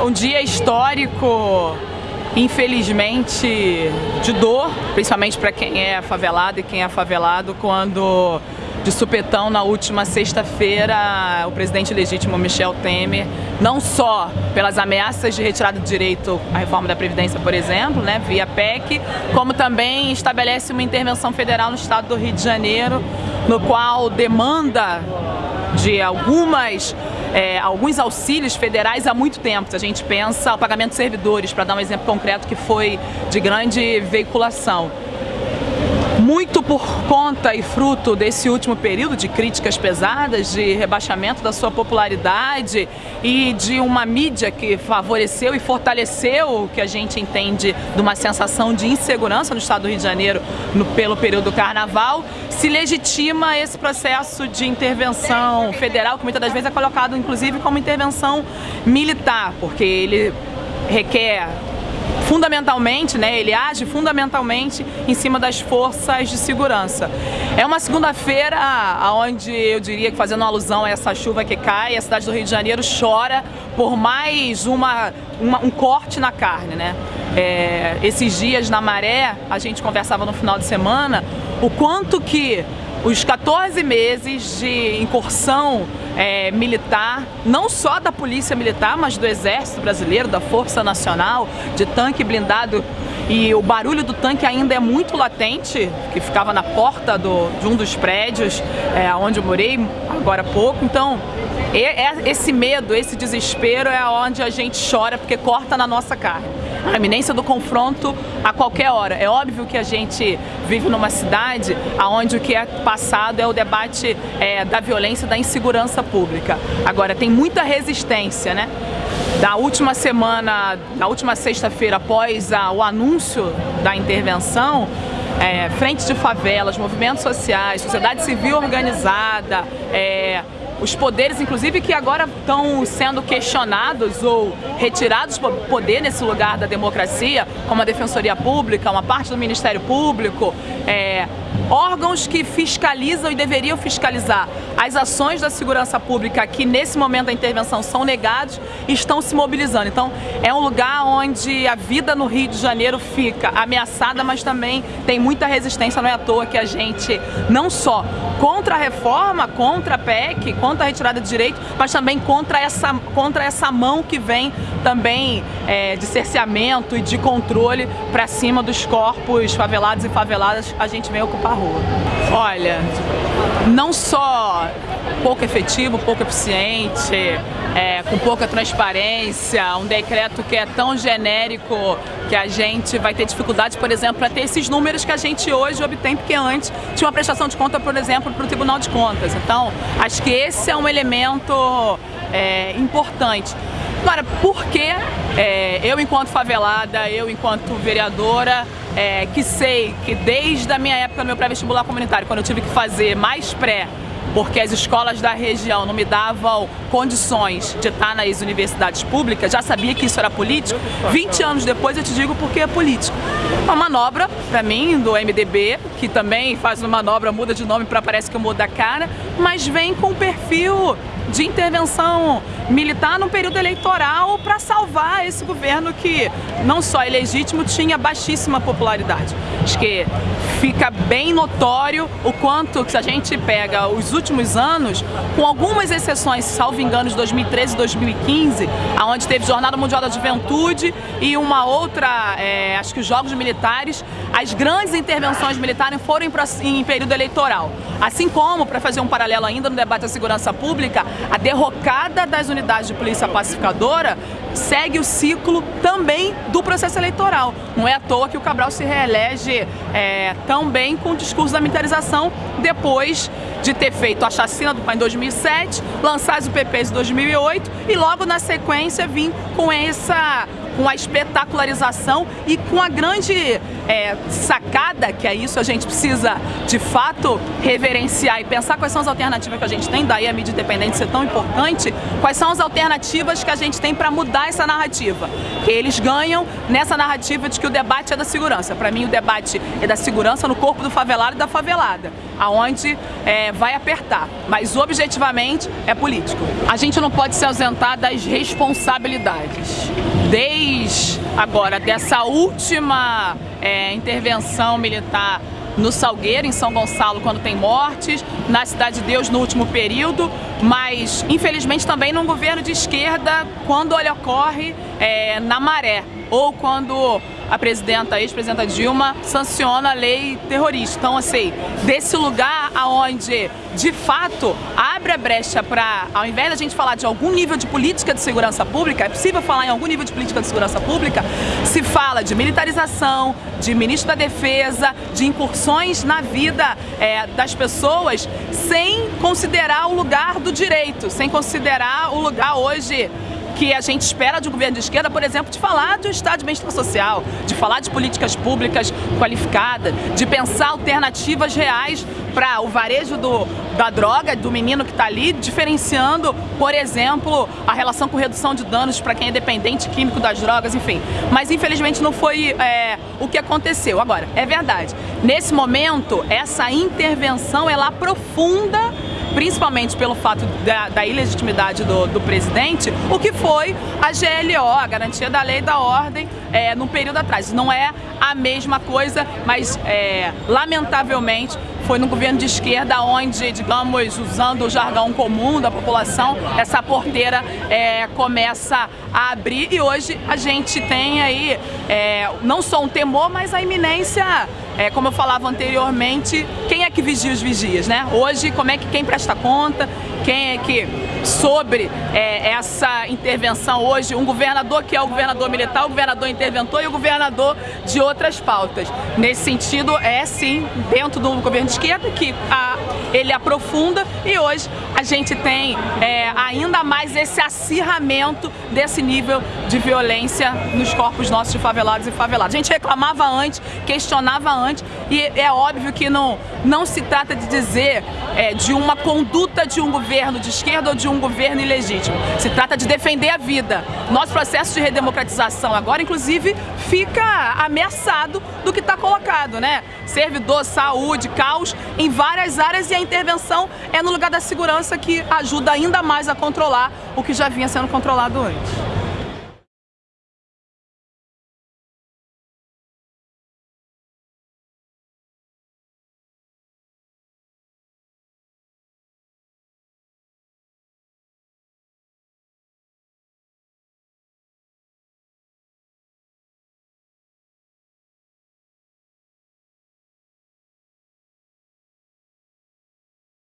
um dia histórico, infelizmente, de dor, principalmente para quem é favelado e quem é favelado, quando de supetão na última sexta-feira o presidente legítimo Michel Temer, não só pelas ameaças de retirada de direito à reforma da Previdência, por exemplo, né, via PEC, como também estabelece uma intervenção federal no estado do Rio de Janeiro, no qual demanda de algumas é, alguns auxílios federais há muito tempo. Se a gente pensa o pagamento de servidores, para dar um exemplo concreto que foi de grande veiculação muito por conta e fruto desse último período de críticas pesadas, de rebaixamento da sua popularidade e de uma mídia que favoreceu e fortaleceu o que a gente entende de uma sensação de insegurança no estado do Rio de Janeiro no, pelo período do carnaval, se legitima esse processo de intervenção federal, que muitas das vezes é colocado inclusive como intervenção militar, porque ele requer fundamentalmente, né, ele age fundamentalmente em cima das forças de segurança. É uma segunda-feira onde eu diria que fazendo alusão a essa chuva que cai, a cidade do Rio de Janeiro chora por mais uma, uma um corte na carne, né? É, esses dias na maré, a gente conversava no final de semana, o quanto que os 14 meses de incursão é, militar, não só da Polícia Militar, mas do Exército Brasileiro, da Força Nacional, de tanque blindado. E o barulho do tanque ainda é muito latente, que ficava na porta do, de um dos prédios é, onde eu morei agora há pouco. Então, é, esse medo, esse desespero é onde a gente chora, porque corta na nossa carne. A iminência do confronto a qualquer hora. É óbvio que a gente vive numa cidade onde o que é passado é o debate é, da violência, da insegurança pública. Agora, tem muita resistência, né? Da última semana, da última sexta-feira, após a, o anúncio da intervenção, é, frente de favelas, movimentos sociais, sociedade civil organizada, é, os poderes, inclusive, que agora estão sendo questionados ou retirados do poder nesse lugar da democracia, como a Defensoria Pública, uma parte do Ministério Público, é, órgãos que fiscalizam e deveriam fiscalizar as ações da segurança pública que nesse momento da intervenção são negados estão se mobilizando. Então é um lugar onde a vida no Rio de Janeiro fica ameaçada, mas também tem muita resistência, não é à toa que a gente não só contra a reforma, contra a PEC, contra a retirada de direito, mas também contra essa, contra essa mão que vem também é, de cerceamento e de controle para cima dos corpos favelados e faveladas, a gente vem ocupar a rua. Olha, não só pouco efetivo, pouco eficiente, é, com pouca transparência, um decreto que é tão genérico que a gente vai ter dificuldade, por exemplo, para ter esses números que a gente hoje obtém, porque antes tinha uma prestação de conta, por exemplo, para o Tribunal de Contas. Então, acho que esse é um elemento é, importante. Agora, por que é, eu enquanto favelada, eu enquanto vereadora, é, que sei que desde a minha época no meu pré-vestibular comunitário, quando eu tive que fazer mais pré porque as escolas da região não me davam condições de estar nas universidades públicas, já sabia que isso era político, 20 anos depois eu te digo porque é político. Uma manobra, para mim, do MDB, que também faz uma manobra, muda de nome para parece que muda a cara, mas vem com o perfil de intervenção militar no período eleitoral para salvar esse governo que não só é legítimo, tinha baixíssima popularidade. Acho que fica bem notório o quanto que a gente pega os últimos anos, com algumas exceções, salvo engano, de 2013 e 2015, aonde teve Jornada Mundial da Juventude e uma outra, é, acho que os Jogos Militares, as grandes intervenções militares foram em, em período eleitoral. Assim como, para fazer um paralelo ainda no debate da segurança pública, a derrocada das unidades de polícia pacificadora segue o ciclo também do processo eleitoral. Não é à toa que o Cabral se reelege é, tão bem com o discurso da militarização depois de ter feito a chacina do pai em 2007, lançar as UPPs em 2008 e logo na sequência vir com essa com a espetacularização e com a grande é, sacada, que é isso, a gente precisa de fato reverenciar e pensar quais são as alternativas que a gente tem, daí a mídia independente ser tão importante, quais são as alternativas que a gente tem para mudar essa narrativa. Que eles ganham nessa narrativa de que o debate é da segurança. Para mim o debate é da segurança no corpo do favelado e da favelada. aonde é, vai apertar, mas objetivamente é político. A gente não pode se ausentar das responsabilidades. Desde agora, dessa última é, intervenção militar no Salgueiro, em São Gonçalo, quando tem mortes, na Cidade de Deus no último período, mas infelizmente também num governo de esquerda, quando ele ocorre é, na maré, ou quando a presidenta, a ex-presidenta Dilma, sanciona a lei terrorista. Então, assim, desse lugar aonde, de fato, abre a brecha para, ao invés da gente falar de algum nível de política de segurança pública, é possível falar em algum nível de política de segurança pública, se fala de militarização, de ministro da defesa, de incursões na vida é, das pessoas, sem considerar o lugar do direito, sem considerar o lugar hoje que a gente espera de um governo de esquerda, por exemplo, de falar do Estado de bem-estar social, de falar de políticas públicas qualificadas, de pensar alternativas reais para o varejo do, da droga, do menino que está ali, diferenciando, por exemplo, a relação com redução de danos para quem é dependente químico das drogas, enfim. Mas infelizmente não foi é, o que aconteceu. Agora, é verdade, nesse momento, essa intervenção ela aprofunda principalmente pelo fato da, da ilegitimidade do, do, presidente, o que foi a GLO, a Garantia da Lei e da Ordem, é, no período atrás. Não é a mesma coisa, mas é, lamentavelmente foi no governo de esquerda onde, digamos, usando o jargão comum da população, essa porteira é, começa a abrir e hoje a gente tem aí é, não só um temor, mas a iminência é, como eu falava anteriormente, quem é que vigia os vigias, né? Hoje, como é que quem presta conta, quem é que sobre é, essa intervenção hoje, um governador que é o governador militar, o governador interventor e o governador de outras pautas. Nesse sentido, é sim, dentro do governo de esquerda, que a, ele aprofunda e hoje a gente tem é, ainda mais esse acirramento desse nível de violência nos corpos nossos de favelados e favelados. A gente reclamava antes, questionava antes e é óbvio que não, não se trata de dizer é, de uma conduta de um governo de esquerda ou de um governo ilegítimo. Se trata de defender a vida. Nosso processo de redemocratização agora, inclusive, fica ameaçado do que está colocado, né? Servidor, saúde, caos em várias áreas e a intervenção é no lugar da segurança que ajuda ainda mais a controlar o que já vinha sendo controlado antes.